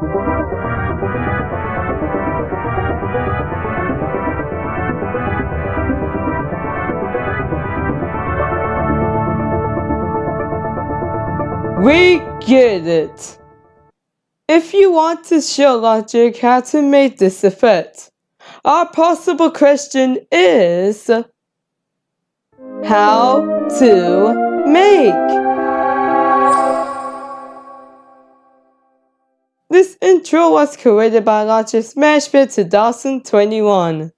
We get it! If you want to show logic how to make this effect, our possible question is how to make Intro was created by Logic Smashbit 2021.